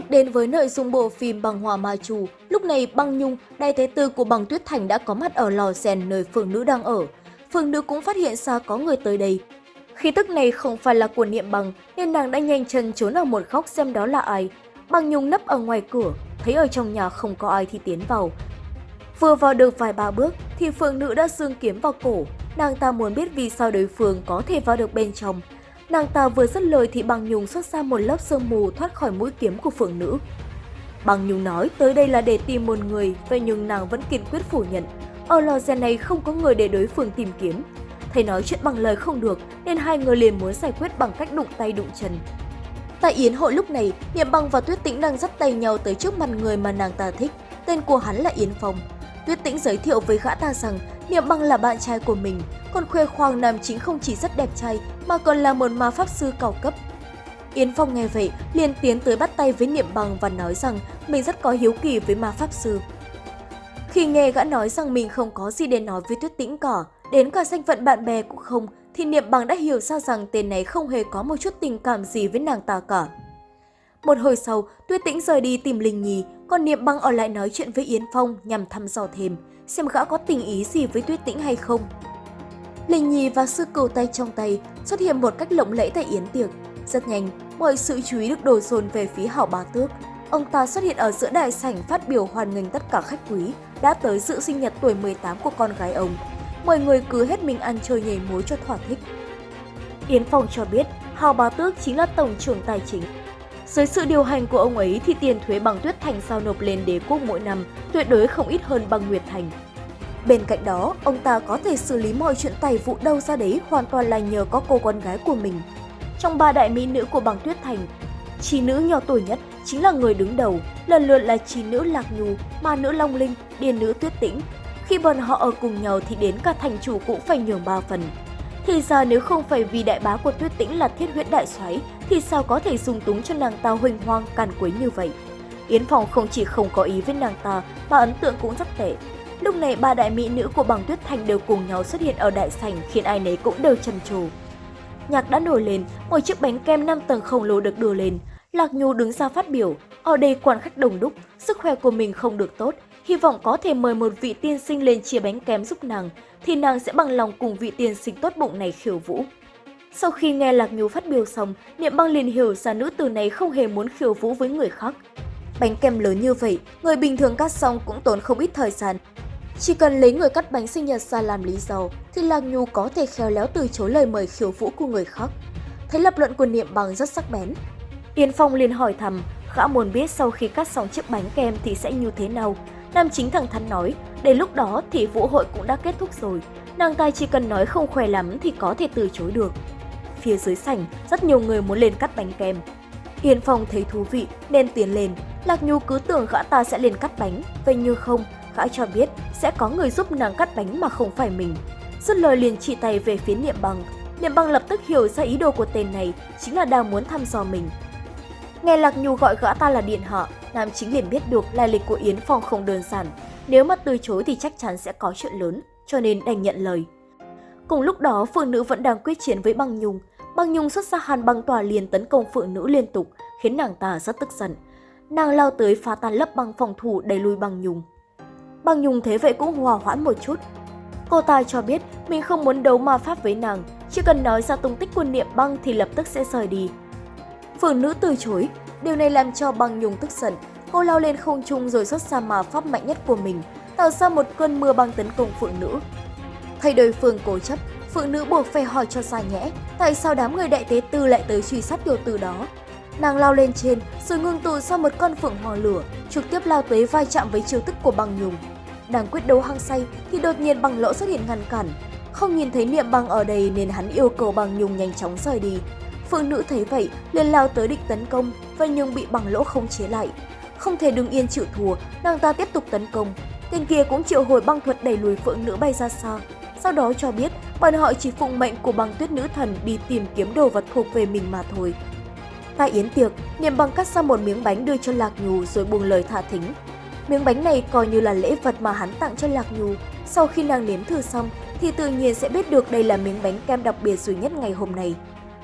tục đến với nội dung bộ phim Bằng Hòa Ma Chủ, lúc này Băng Nhung, đại thế tư của Bằng Tuyết Thành đã có mặt ở lò rèn nơi phường nữ đang ở. Phường nữ cũng phát hiện ra có người tới đây. Khí tức này không phải là của Niệm Bằng nên nàng đã nhanh chân trốn ở một góc xem đó là ai. Băng Nhung nấp ở ngoài cửa, thấy ở trong nhà không có ai thì tiến vào. Vừa vào được vài ba bước thì phường nữ đã dương kiếm vào cổ. Nàng ta muốn biết vì sao đối phương có thể vào được bên trong. Nàng ta vừa dứt lời thì Băng Nhung xuất ra một lớp sương mù thoát khỏi mũi kiếm của phượng nữ. Băng Nhung nói tới đây là để tìm một người, vậy nhưng nàng vẫn kiên quyết phủ nhận. Ở lò rèn này không có người để đối phương tìm kiếm. Thầy nói chuyện bằng lời không được nên hai người liền muốn giải quyết bằng cách đụng tay đụng chân. Tại yến hội lúc này, Niệm Băng và Tuyết Tĩnh đang dắt tay nhau tới trước mặt người mà nàng ta thích. Tên của hắn là Yến Phong. Tuyết Tĩnh giới thiệu với gã ta rằng Niệm Băng là bạn trai của mình, còn khoe khoang nam chính không chỉ rất đẹp trai mà còn là một ma pháp sư cao cấp. Yến Phong nghe vậy, liền tiến tới bắt tay với Niệm bằng và nói rằng mình rất có hiếu kỳ với ma pháp sư. Khi nghe gã nói rằng mình không có gì để nói với Tuyết Tĩnh cả, đến cả danh phận bạn bè cũng không, thì Niệm Bằng đã hiểu ra rằng tên này không hề có một chút tình cảm gì với nàng ta cả. Một hồi sau, Tuyết Tĩnh rời đi tìm Linh Nhi, còn Niệm Băng ở lại nói chuyện với Yến Phong nhằm thăm dò thêm, xem gã có tình ý gì với Tuyết Tĩnh hay không. Linh Nhi và sư cầu tay trong tay xuất hiện một cách lộng lẫy tại Yến Tiệc. Rất nhanh, mọi sự chú ý được đổ dồn về phía Hảo Bá Tước. Ông ta xuất hiện ở giữa đại sảnh phát biểu hoan nghênh tất cả khách quý đã tới dự sinh nhật tuổi 18 của con gái ông. Mọi người cứ hết mình ăn chơi nhảy múa cho thỏa thích. Yến Phong cho biết Hào Bá Tước chính là tổng trưởng tài chính. Dưới sự điều hành của ông ấy thì tiền thuế bằng tuyết thành giao nộp lên đế quốc mỗi năm tuyệt đối không ít hơn bằng Nguyệt Thành. Bên cạnh đó, ông ta có thể xử lý mọi chuyện tài vụ đâu ra đấy hoàn toàn là nhờ có cô con gái của mình. Trong ba đại mỹ nữ của bằng tuyết thành, chi nữ nhỏ tuổi nhất chính là người đứng đầu, lần lượt là chi nữ Lạc Nhu, ma nữ Long Linh, điền nữ Tuyết Tĩnh. Khi bọn họ ở cùng nhau thì đến cả thành chủ cũng phải nhường ba phần. Thì ra nếu không phải vì đại bá của Tuyết Tĩnh là thiết huyết đại soái thì sao có thể dùng túng cho nàng ta huỳnh hoang càn quấy như vậy. Yến Phòng không chỉ không có ý với nàng ta mà ấn tượng cũng rất tệ. Lúc này ba đại mỹ nữ của bằng tuyết thành đều cùng nhau xuất hiện ở đại sảnh khiến ai nấy cũng đều trầm trồ. Nhạc đã nổi lên, một chiếc bánh kem 5 tầng khổng lồ được đưa lên. Lạc Nhu đứng ra phát biểu, ở đây quan khách đông đúc, sức khỏe của mình không được tốt, hy vọng có thể mời một vị tiên sinh lên chia bánh kem giúp nàng, thì nàng sẽ bằng lòng cùng vị tiên sinh tốt bụng này khiêu vũ. Sau khi nghe Lạc Nhu phát biểu xong, Niệm băng liền hiểu ra nữ tử này không hề muốn khiêu vũ với người khác. Bánh kem lớn như vậy, người bình thường cắt xong cũng tốn không ít thời gian. Chỉ cần lấy người cắt bánh sinh nhật ra làm lý do, thì Lạc Nhu có thể khéo léo từ chối lời mời khiêu vũ của người khác. Thấy lập luận của Niệm bằng rất sắc bén. Yên Phong liền hỏi thầm, gã muốn biết sau khi cắt xong chiếc bánh kem thì sẽ như thế nào. Nam chính thẳng thắn nói, đến lúc đó thì vũ hội cũng đã kết thúc rồi. Nàng ta chỉ cần nói không khỏe lắm thì có thể từ chối được. Phía dưới sảnh, rất nhiều người muốn lên cắt bánh kem. Yên Phong thấy thú vị nên tiến lên. Lạc Nhu cứ tưởng gã ta sẽ lên cắt bánh, vậy như không, gã cho biết sẽ có người giúp nàng cắt bánh mà không phải mình. Dứt lời liền chỉ tay về phía Niệm Bằng. Niệm Bằng lập tức hiểu ra ý đồ của tên này chính là đang muốn thăm dò mình. Nghe Lạc Nhu gọi gã ta là điện họ, Nam chính liền biết được lai lịch của Yến Phong không đơn giản. Nếu mà từ chối thì chắc chắn sẽ có chuyện lớn, cho nên đành nhận lời. Cùng lúc đó, phượng nữ vẫn đang quyết chiến với băng nhung. Băng nhung xuất ra hàn băng tỏa liền tấn công phượng nữ liên tục, khiến nàng ta rất tức giận. Nàng lao tới phá tan lớp băng phòng thủ đẩy lui băng nhung. Băng nhung thế vậy cũng hòa hoãn một chút. Cô ta cho biết mình không muốn đấu ma pháp với nàng, chỉ cần nói ra tung tích của niệm băng thì lập tức sẽ rời đi. Phượng nữ từ chối, điều này làm cho băng nhung tức giận. Cô lao lên không trung rồi xuất ra ma pháp mạnh nhất của mình, tạo ra một cơn mưa băng tấn công phượng nữ. Thay đối phương cố chấp, phượng nữ buộc phải hỏi cho ra nhẽ, tại sao đám người đại tế tư lại tới truy sát tiểu tử đó. Nàng lao lên trên, rồi ngưng tụ ra một con phượng hò lửa, trực tiếp lao tới vai chạm với chiêu thức của băng nhung. Đang quyết đấu hăng say thì đột nhiên băng lỗ xuất hiện ngăn cản. Không nhìn thấy niệm băng ở đây nên hắn yêu cầu băng nhung nhanh chóng rời đi. Phượng nữ thấy vậy liền lao tới định tấn công và nhưng bị băng lỗ không chế lại. Không thể đứng yên chịu thua, nàng ta tiếp tục tấn công. Tên kia cũng triệu hồi băng thuật đẩy lùi phượng nữ bay ra xa. Sau đó cho biết bọn họ chỉ phụng mệnh của băng tuyết nữ thần đi tìm kiếm đồ vật thuộc về mình mà thôi. Tại yến tiệc, Niệm băng cắt ra một miếng bánh đưa cho Lạc Nhù rồi buông lời thả thính. Miếng bánh này coi như là lễ vật mà hắn tặng cho Lạc Nhu. Sau khi nàng nếm thử xong thì tự nhiên sẽ biết được đây là miếng bánh kem đặc biệt duy nhất ngày hôm nay.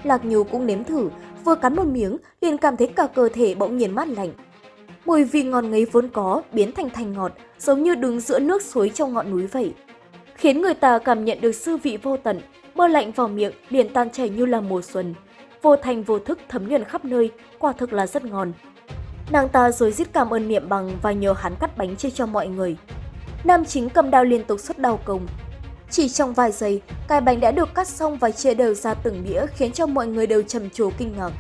Lạc Nhu cũng nếm thử, vừa cắn một miếng liền cảm thấy cả cơ thể bỗng nhiên mát lạnh. Mùi vị ngon ngấy vốn có biến thành thành ngọt, giống như đứng giữa nước suối trong ngọn núi vậy. Khiến người ta cảm nhận được sư vị vô tận, mơ lạnh vào miệng liền tan chảy như là mùa xuân. Vô thành vô thức thấm nhuần khắp nơi, quả thực là rất ngon. Nàng ta rồi giết cảm ơn niệm bằng và nhờ hắn cắt bánh chia cho mọi người. Nam chính cầm đao liên tục xuất đau công. Chỉ trong vài giây, cái bánh đã được cắt xong và chia đều ra từng đĩa khiến cho mọi người đều trầm trồ kinh ngạc.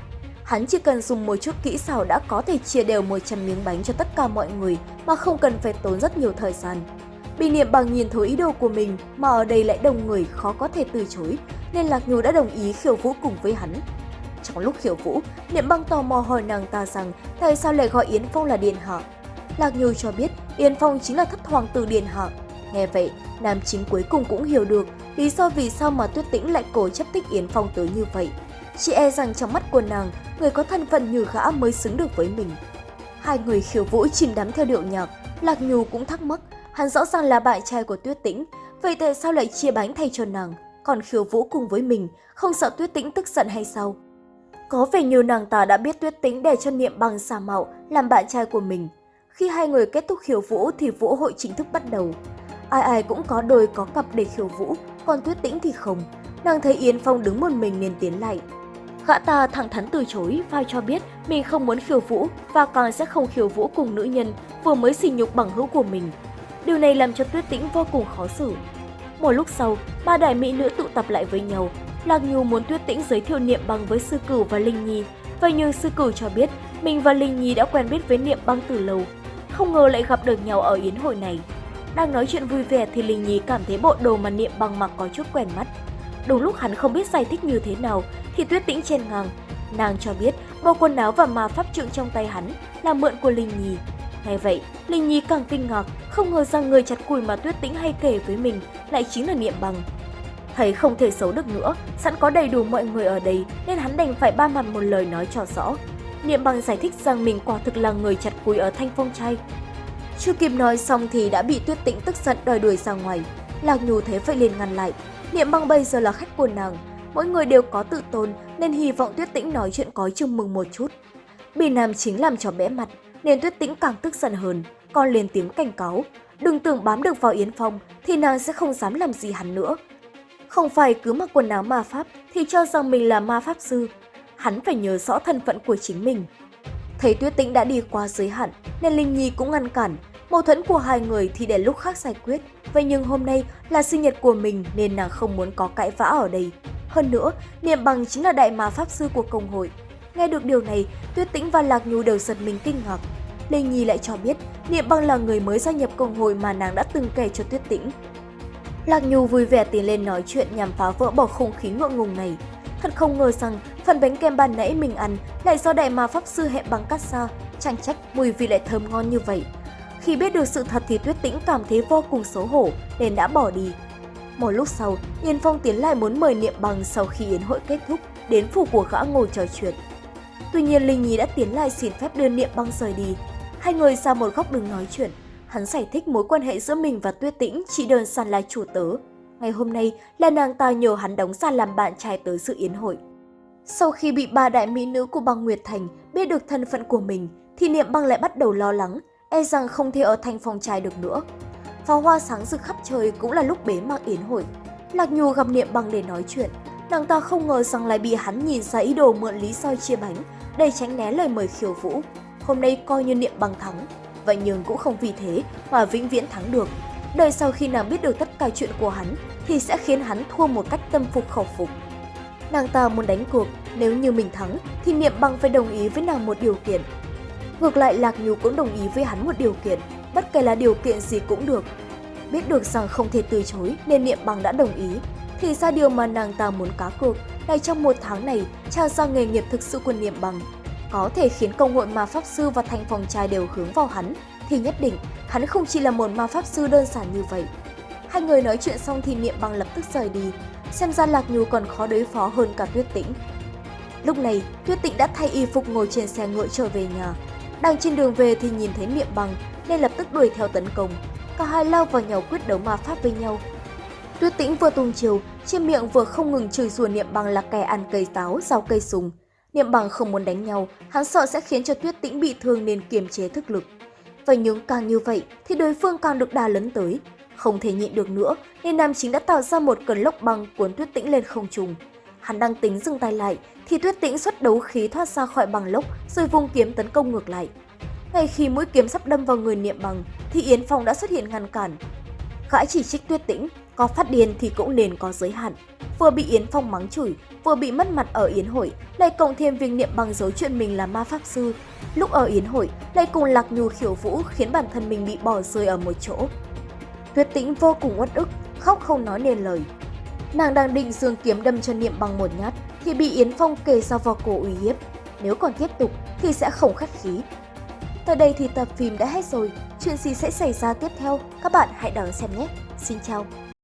Hắn chỉ cần dùng một chút kỹ xảo đã có thể chia đều 100 miếng bánh cho tất cả mọi người mà không cần phải tốn rất nhiều thời gian. Bị niệm bằng nhìn thấu ý đồ của mình mà ở đây lại đông người khó có thể từ chối nên Lạc Nhu đã đồng ý khiêu vũ cùng với hắn. Trong lúc khiêu vũ, niệm băng tò mò hỏi nàng ta rằng tại sao lại gọi Yến Phong là Điện Hạ. Lạc Như cho biết Yến Phong chính là thất hoàng tử Điện Hạ. Nghe vậy, nam chính cuối cùng cũng hiểu được lý do vì sao mà Tuyết Tĩnh lại cố chấp thích Yến Phong tới như vậy. Chị e rằng trong mắt của nàng, người có thân phận như gã mới xứng được với mình. Hai người khiêu vũ chìm đắm theo điệu nhạc, Lạc Nhu cũng thắc mắc, hắn rõ ràng là bạn trai của Tuyết Tĩnh, vậy tại sao lại chia bánh thay cho nàng, còn khiêu vũ cùng với mình, không sợ Tuyết Tĩnh tức giận hay sao? Có vẻ như nàng ta đã biết Tuyết Tĩnh để cho Niệm Bằng xà mạo làm bạn trai của mình. Khi hai người kết thúc khiêu vũ thì vũ hội chính thức bắt đầu. Ai ai cũng có đôi có cặp để khiêu vũ, còn Tuyết Tĩnh thì không. Nàng thấy Yến Phong đứng một mình nên tiến lại, Gã ta thẳng thắn từ chối và cho biết mình không muốn khiêu vũ và còn sẽ không khiêu vũ cùng nữ nhân vừa mới xỉ nhục bằng hữu của mình. Điều này làm cho Tuyết Tĩnh vô cùng khó xử. Một lúc sau, ba đại mỹ nữ tụ tập lại với nhau. Lạc Nhu muốn Tuyết Tĩnh giới thiệu Niệm Băng với Sư Cửu và Linh Nhi, vậy nhưng Sư Cửu cho biết mình và Linh Nhi đã quen biết với Niệm Băng từ lâu, không ngờ lại gặp được nhau ở yến hội này. Đang nói chuyện vui vẻ thì Linh Nhi cảm thấy bộ đồ mà Niệm Băng mặc có chút quen mắt. Đúng lúc hắn không biết giải thích như thế nào thì Tuyết Tĩnh chen ngang. Nàng cho biết bộ quần áo và ma pháp trượng trong tay hắn là mượn của Linh Nhi. Nghe vậy, Linh Nhi càng kinh ngạc, không ngờ rằng người chặt cùi mà Tuyết Tĩnh hay kể với mình lại chính là Niệm Bằng. Thấy không thể xấu được nữa, sẵn có đầy đủ mọi người ở đây nên hắn đành phải ba mặt một lời nói cho rõ. Niệm Bằng giải thích rằng mình quả thực là người chặt cùi ở Thanh Phong Trai. Chưa kịp nói xong thì đã bị Tuyết Tĩnh tức giận đòi đuổi ra ngoài. Lạc Nhu thế phải liền ngăn lại. Niệm Bằng bây giờ là khách của nàng, mỗi người đều có tự tôn nên hy vọng Tuyết Tĩnh nói chuyện có chừng mừng một chút. Bị nam chính làm cho bẽ mặt nên Tuyết Tĩnh càng tức giận hơn, còn lên tiếng cảnh cáo. Đừng tưởng bám được vào Yến Phong thì nàng sẽ không dám làm gì hắn nữa. Không phải cứ mặc quần áo ma pháp thì cho rằng mình là ma pháp sư. Hắn phải nhớ rõ thân phận của chính mình. Thấy Tuyết Tĩnh đã đi qua giới hạn nên Linh Nhi cũng ngăn cản. Mâu thuẫn của hai người thì để lúc khác giải quyết. Vậy nhưng hôm nay là sinh nhật của mình nên nàng không muốn có cãi vã ở đây. Hơn nữa, Niệm Bằng chính là đại ma pháp sư của công hội. Nghe được điều này, Tuyết Tĩnh và Lạc Nhu đều giật mình kinh ngạc. Lê Nhi lại cho biết Niệm Bằng là người mới gia nhập công hội mà nàng đã từng kể cho Tuyết Tĩnh. Lạc Nhu vui vẻ tiến lên nói chuyện nhằm phá vỡ bầu không khí ngượng ngùng này. Thật không ngờ rằng phần bánh kem ban nãy mình ăn lại do đại ma pháp sư hẹn bằng cắt xa, chẳng trách mùi vị lại thơm ngon như vậy. Khi biết được sự thật thì Tuyết Tĩnh cảm thấy vô cùng xấu hổ nên đã bỏ đi. Một lúc sau, Yên Phong tiến lại muốn mời Niệm Bằng sau khi yến hội kết thúc đến phủ của gã ngồi trò chuyện. Tuy nhiên Linh Nhi đã tiến lại xin phép đưa Niệm băng rời đi. Hai người ra một góc đứng nói chuyện. Hắn giải thích mối quan hệ giữa mình và Tuyết Tĩnh chỉ đơn giản là chủ tớ. Ngày hôm nay là nàng ta nhờ hắn đóng ra làm bạn trai tới sự yến hội. Sau khi bị ba đại mỹ nữ của băng Nguyệt Thành biết được thân phận của mình, thì Niệm Băng lại bắt đầu lo lắng, e rằng không thể ở thành phòng trai được nữa. Pháo hoa sáng rực khắp trời cũng là lúc bế mạc yến hội. Lạc Nhu gặp Niệm băng để nói chuyện. Nàng ta không ngờ rằng lại bị hắn nhìn ra ý đồ mượn lý do chia bánh để tránh né lời mời khiêu vũ. Hôm nay coi như Niệm băng thắng và nhưng cũng không vì thế mà vĩnh viễn thắng được. Đời sau khi nàng biết được tất cả chuyện của hắn thì sẽ khiến hắn thua một cách tâm phục khẩu phục. Nàng ta muốn đánh cuộc, nếu như mình thắng thì Niệm Bằng phải đồng ý với nàng một điều kiện. Ngược lại Lạc Nhu cũng đồng ý với hắn một điều kiện, bất kể là điều kiện gì cũng được. Biết được rằng không thể từ chối nên Niệm Bằng đã đồng ý. Thì ra điều mà nàng ta muốn cá cược là trong một tháng này trao ra nghề nghiệp thực sự của Niệm Bằng. Có thể khiến công hội ma pháp sư và thành phòng trai đều hướng vào hắn, thì nhất định hắn không chỉ là một ma pháp sư đơn giản như vậy. Hai người nói chuyện xong thì Niệm Bằng lập tức rời đi, xem ra Lạc Nhu còn khó đối phó hơn cả Tuyết Tĩnh. Lúc này, Tuyết Tĩnh đã thay y phục ngồi trên xe ngựa trở về nhà. Đang trên đường về thì nhìn thấy Niệm Bằng nên lập tức đuổi theo tấn công. Cả hai lao vào nhau quyết đấu ma pháp với nhau. Tuyết Tĩnh vừa tung chiều, trên miệng vừa không ngừng chửi rủa Niệm Bằng là kẻ ăn cây táo, rau cây sùng. Niệm bằng không muốn đánh nhau, hắn sợ sẽ khiến cho Tuyết Tĩnh bị thương nên kiềm chế thức lực. Và nhưng càng như vậy thì đối phương càng được đà lấn tới. Không thể nhịn được nữa nên nam chính đã tạo ra một cơn lốc băng cuốn Tuyết Tĩnh lên không trung. Hắn đang tính dừng tay lại thì Tuyết Tĩnh xuất đấu khí thoát ra khỏi bằng lốc rồi vung kiếm tấn công ngược lại. Ngay khi mũi kiếm sắp đâm vào người Niệm Bằng thì Yến Phong đã xuất hiện ngăn cản. Gã chỉ trích Tuyết Tĩnh, có phát điên thì cũng nên có giới hạn. Vừa bị Yến Phong mắng chửi, vừa bị mất mặt ở Yến hội, lại cộng thêm việc Niệm Bằng dấu chuyện mình là ma pháp sư. Lúc ở Yến hội, lại cùng Lạc Nhu khiểu vũ khiến bản thân mình bị bỏ rơi ở một chỗ. Tuyết Tĩnh vô cùng uất ức, khóc không nói nên lời. Nàng đang định dương kiếm đâm cho Niệm Bằng một nhát thì bị Yến Phong kề sau vào cổ uy hiếp. Nếu còn tiếp tục thì sẽ không khách khí. Tới đây thì tập phim đã hết rồi, chuyện gì sẽ xảy ra tiếp theo? Các bạn hãy đón xem nhé! Xin chào!